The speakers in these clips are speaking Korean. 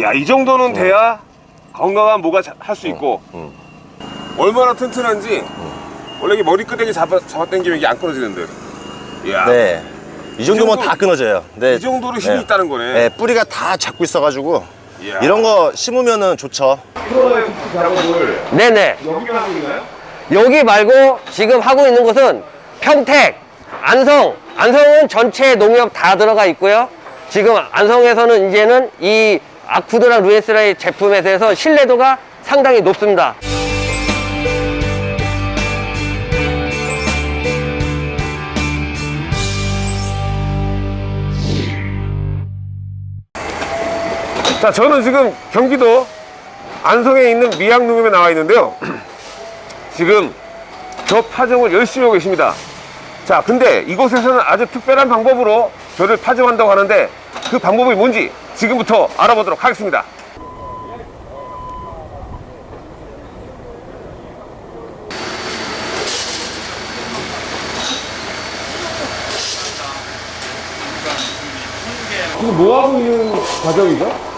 야, 이 정도는 돼야 건강한 모가 할 수 있고 음. 얼마나 튼튼한지 원래 이게 머리끄댕이 잡아, 잡아당기면 이게 안 끊어지는데 이야, 네. 이 정도면 정도- 다 끊어져요. 네. 이 정도로 힘이 네. 있다는 거네 네, 뿌리가 다 잡고 있어가지고 이야. 이런 거 심으면은 좋죠. 프로의 국수 작업을 네네. 여기만 하고 있나요? 여기 말고 지금 하고 있는 곳은 평택, 안성. 안성은 전체 농협 다 들어가 있고요. 지금 안성에서는 이제는 이 아쿠드랑 루에스라의 제품에 대해서 신뢰도가 상당히 높습니다. 자, 저는 지금 경기도 안성에 있는 미양농협에 나와 있는데요. 지금 저 파종을 열심히 하고 계십니다. 자, 근데 이곳에서는 아주 특별한 방법으로 벼를 파종한다고 하는데 그 방법이 뭔지 지금부터 알아보도록 하겠습니다. 지금 뭐 하고 있는 과정이죠?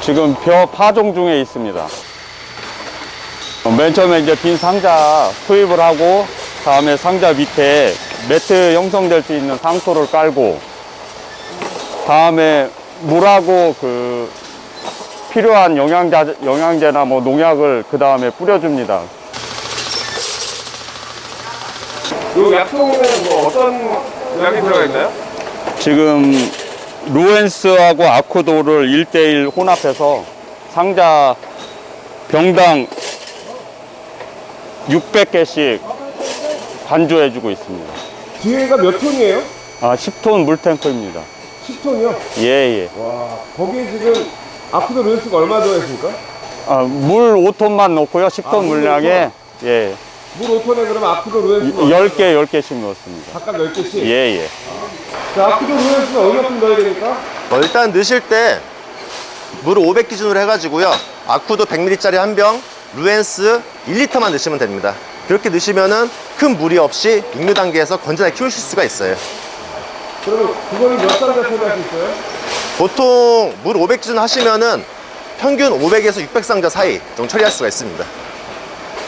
지금 벼 파종 중에 있습니다. 맨 처음에 이제 빈 상자 투입을 하고 다음에 상자 밑에 매트 형성될 수 있는 상토를 깔고 다음에 물하고 그 필요한 영양제, 영양제나 뭐 농약을 그 다음에 뿌려줍니다. 이 약통에는 뭐 어떤 약이 들어가 있나요? 지금 루엔스하고 아쿠도를 1대1 혼합해서 상자 병당 600개씩 반주해주고 있습니다. 뒤에가 몇 톤이에요? 아, 10톤 물탱크입니다. 10톤이요? 예, 예. 와, 거기에 지금 아쿠도 렌스가 얼마 들어있습니까? 아, 물 5톤만 넣고요. 10톤 아, 물 물량에 예. 물 5톤에 그러면 아쿠도 렌스가 10개, 10개씩 넣었습니다. 각각 10개씩? 예, 예. 자, 아쿠도 렌스는 얼마큼 넣어야 되니까? 어, 일단 넣으실 때 물을 500 기준으로 해가지고요. 아쿠도 100ml짜리 한 병, 루엔스 1리터만 넣으시면 됩니다. 그렇게 넣으시면 은 큰 무리 없이 육류 단계에서 건전하게 키우실 수가 있어요. 그러면 그거를 몇 상자 처리할 수 있어요? 보통 물 500 기준 하시면은 평균 500에서 600상자 사이 정도 처리할 수가 있습니다.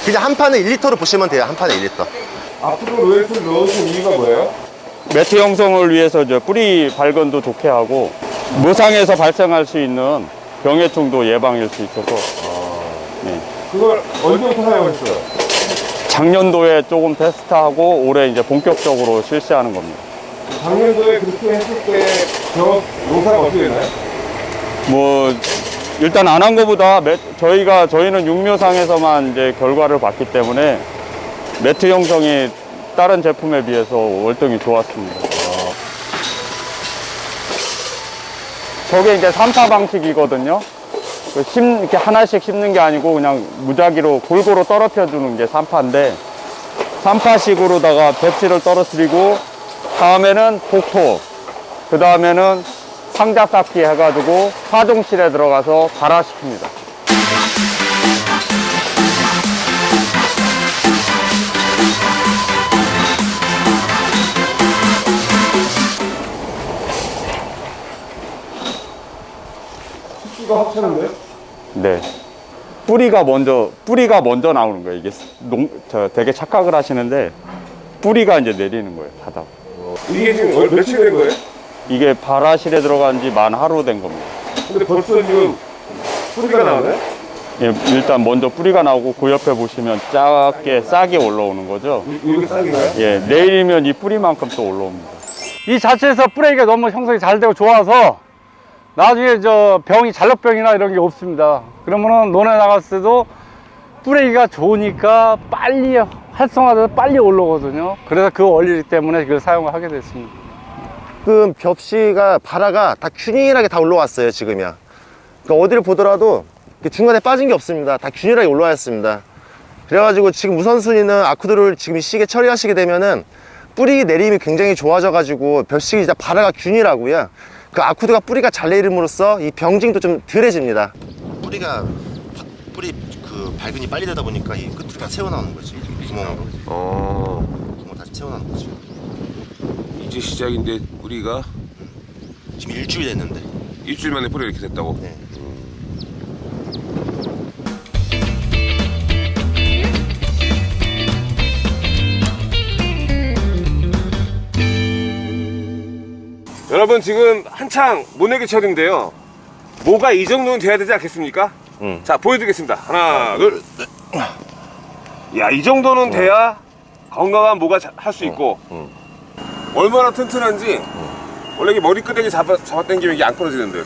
그냥 한 판에 1리터로 보시면 돼요. 한 판에 1리터. 아쿠도 렌스를 넣으신 이유가 뭐예요? 매트 형성을 위해서 저 뿌리 발건도 좋게 하고 무상에서 발생할 수 있는 병해충도 예방할 수 있어서 그걸 언제부터 사용했어요? 작년도에 조금 테스트하고 올해 이제 본격적으로 실시하는 겁니다. 작년도에 그렇게 했을 때저 농사가 어떻게 되나요? 뭐 일단 안한 것보다 매- 저희가 저희는 육묘상에서만 이제 결과를 봤기 때문에 매트 형성이 다른 제품에 비해서 월등히 좋았습니다. 저게 이제 삼파 방식이거든요. 그 심, 이렇게 하나씩 심는 게 아니고 그냥 무작위로 골고루 떨어뜨려 주는 게 삼파인데 삼파식으로다가 배치를 떨어뜨리고 다음에는 복토 그 다음에는 상자 쌓기 해가지고 파종실에 들어가서 발화시킵니다. 습기가 확 차는데요? 네. 뿌리가 먼저 뿌리가 먼저 나오는 거예요. 이게 농, 저 되게 착각을 하시는데 뿌리가 이제 내리는 거예요. 바닥. 이게 지금 얼- 며칠 된 거예요? 이게 발화실에 들어간 지 만 하루 된 겁니다. 근데 벌써 지금 뿌리가 나오나요? 예, 일단 먼저 뿌리가 나오고 그 옆에 보시면 작게 싹이 올라오는 거죠. 이렇게 싹인가요? 예, 내일이면 이 뿌리만큼 또 올라옵니다. 이 자체에서 뿌레기가 너무 형성이 잘 되고 좋아서 나중에 저 병이 잘록병이나 이런 게 없습니다. 그러면은 논에 나갔을 때도 뿌레기가 좋으니까 빨리 활성화돼서 빨리 올라오거든요. 그래서 그 원리 때문에 그걸 사용을 하게 됐습니다. 지금 벽시가 발화가 다 균일하게 다 올라왔어요 지금이야. 그러니까 어디를 보더라도 중간에 빠진 게 없습니다. 다 균일하게 올라왔습니다. 그래가지고 지금 우선순위는 아쿠드를 지금 이 시기에 처리하시게 되면은 뿌리 내림이 굉장히 좋아져 가지고 벽식이 이제 발화가 균일하고요. 그 아쿠드가 뿌리가 잘 내림으로써 이 병징도 좀 덜해집니다. 뿌리가 뿌리 그 발근이 빨리 되다 보니까 이 끝으로 다 새어 나오는 거지. 구멍으로. 어, 구멍 다시 새어 나오는 거지. 이제 시작인데 우리가 지금 일주일 됐는데. 일주일 만에 뿌리 이렇게 됐다고. 네. 여러분 지금 한창 모내기철인데요. 모가 이 정도는 돼야 되지 않겠습니까? 음. 자 보여드리겠습니다. 하나, 둘. 야, 이 정도는 돼야 건강한 모가 할 수 있고 얼마나 튼튼한지 원래 이게 머리끄댕이 잡아, 잡아당기면 이게 안 끊어지는데.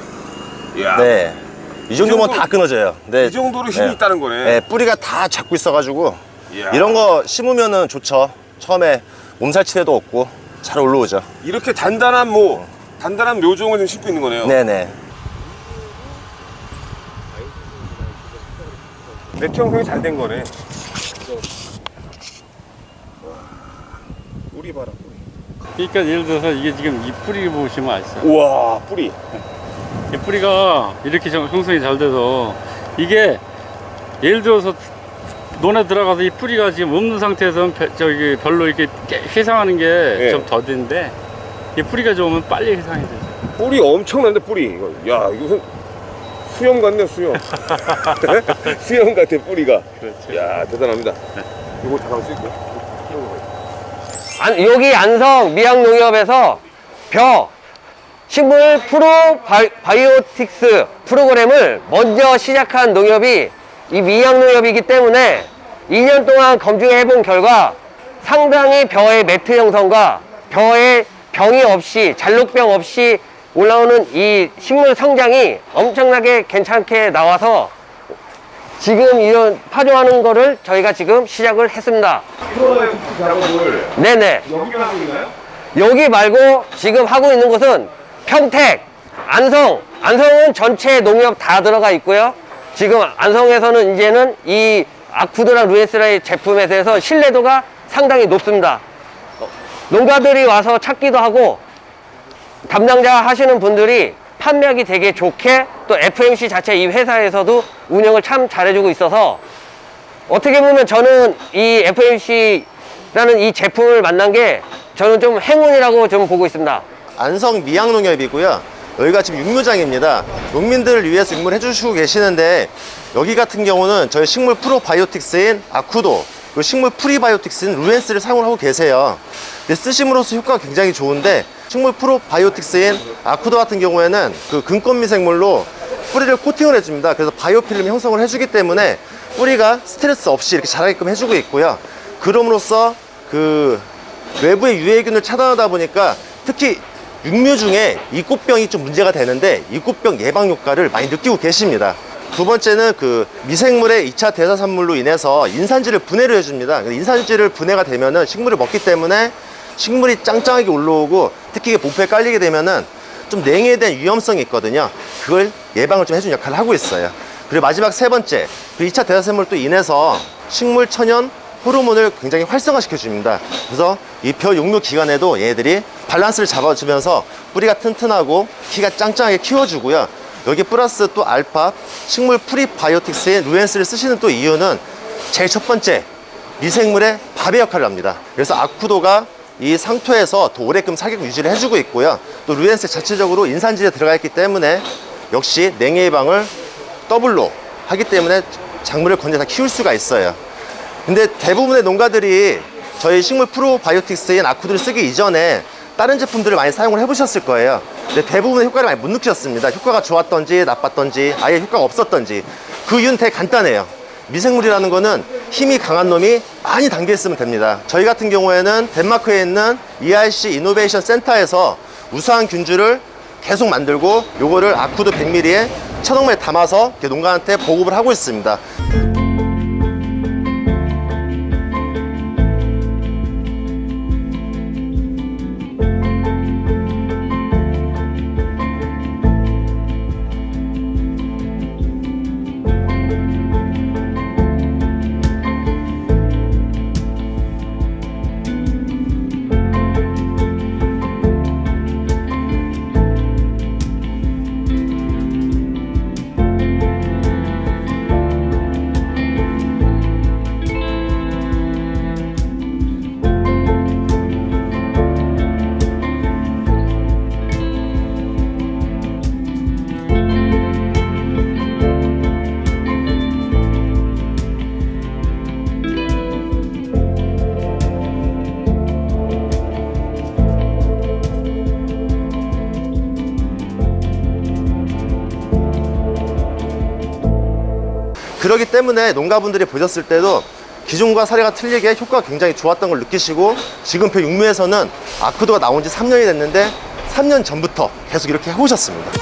이야, 네. 이 정도면 정도- 다 끊어져요. 네. 이 정도로 힘이 네. 있다는 거네. 네, 뿌리가 다 잡고 있어가지고 이야. 이런 거 심으면 은 좋죠. 처음에 몸살 치레도 없고 잘 올라오죠. 이렇게 단단한 모, 단단한 묘종을 지금 심고 있는 거네요. 네네. 네트 형성이 잘 된 거네. 봐라, 뿌리. 그러니까 예를 들어서 이게 지금 이 뿌리 보시면 아시죠? 우와, 뿌리. 이 뿌리가 이렇게 형- 형성이 잘 돼서 이게 예를 들어서 논에 들어가서 이 뿌리가 지금 없는 상태에서는 별- 저기 별로 이렇게 깨- 휘상하는 게 예. 좀 더딘데 이 뿌리가 좋으면 빨리 휘상이 되죠. 뿌리 엄청난데 뿌리 야 이거 수염 같네 수염 수염 같아 뿌리가 그렇죠. 야 대단합니다 이거 잠깐 쓸게요 안- 여기 안성 미학농협에서 벼 식물 프로 bio, biotics 프로그램을 먼저 시작한 농협이 이 미학농협이기 때문에 2년 동안 검증해 본 결과 상당히 벼의 매트 형성과 벼의 병이 없이 잘록병 없이 올라오는 이 식물 성장이 엄청나게 괜찮게 나와서 지금 이런 파종하는 거를 저희가 지금 시작을 했습니다. 네네. 여기가 하고 있나요? 여기 말고 지금 하고 있는 곳은 평택, 안성, 안성은 전체 농협 다 들어가 있고요. 지금 안성에서는 이제는 이 아쿠드라 루에스라의 제품에 대해서 신뢰도가 상당히 높습니다. 농가들이 와서 찾기도 하고 담당자 하시는 분들이 판매하기 되게 좋게 또 FMC 자체 이 회사에서도 운영을 참 잘해주고 있어서 어떻게 보면 저는 이 FMC라는 이 제품을 만난 게 저는 좀 행운이라고 좀 보고 있습니다. 안성 미양농협이고요. 여기가 지금 육묘장입니다. 농민들을 위해서 육묘를 해주시고 계시는데 여기 같은 경우는 저희 식물 프로바이오틱스인 아쿠도 그리고 식물 프리바이오틱스인 루엔스를 사용을 하고 계세요. 쓰심으로써 효과가 굉장히 좋은데 식물 프로바이오틱스인 아쿠도 같은 경우에는 그 근권 미생물로 뿌리를 코팅을 해줍니다. 그래서 biofilm 형성을 해주기 때문에 뿌리가 스트레스 없이 이렇게 자라게끔 해주고 있고요. 그럼으로써 그 외부의 유해균을 차단하다 보니까 특히 육묘 중에 이 꽃병이 좀 문제가 되는데 이 꽃병 예방 효과를 많이 느끼고 계십니다. 두 번째는 그 미생물의 2차 대사산물로 인해서 인산지를 분해를 해줍니다. 인산지를 분해가 되면 은 식물을 먹기 때문에 식물이 짱짱하게 올라오고 특히 보프에 깔리게 되면은 좀 냉해에 대한 위험성이 있거든요. 그걸 예방을 좀 해주는 역할을 하고 있어요. 그리고 마지막 세 번째, 그 2차 대사산물로 인해서 식물 천연 호르몬을 굉장히 활성화시켜 줍니다. 그래서 이벼 육묘 기간에도 얘네들이 밸런스를 잡아주면서 뿌리가 튼튼하고 키가 짱짱하게 키워주고요. 여기 플러스 또 알파 식물 프리바이오틱스인 루엔스를 쓰시는 또 이유는 제일 첫 번째 미생물의 밥의 역할을 합니다. 그래서 아쿠도가 이 상토에서 더 오래끔 사격 유지를 해주고 있고요. 또 루엔스 자체적으로 인산질에 들어가 있기 때문에 역시 냉해 예방을 더블로 하기 때문에 작물을 건져 다 키울 수가 있어요. 근데 대부분의 농가들이 저희 식물 프로바이오틱스인 아쿠도를 쓰기 이전에 다른 제품들을 많이 사용을 해보셨을 거예요. 근데 대부분의 효과를 많이 못 느끼셨습니다. 효과가 좋았던지 나빴던지 아예 효과가 없었던지 그 이유는 되게 간단해요. 미생물이라는 거는 힘이 강한 놈이 많이 담겨 있으면 됩니다. 저희 같은 경우에는 덴마크에 있는 ERC 이노베이션 센터에서 우수한 균주를 계속 만들고 요거를 아쿠드 100ml에 천억마에 담아서 농가한테 보급을 하고 있습니다. 그러기 때문에 농가분들이 보셨을 때도 기존과 사례가 틀리게 효과가 굉장히 좋았던 걸 느끼시고 지금 배 6무에서는 아쿠드가 나온 지 3년이 됐는데 3년 전부터 계속 이렇게 해오셨습니다.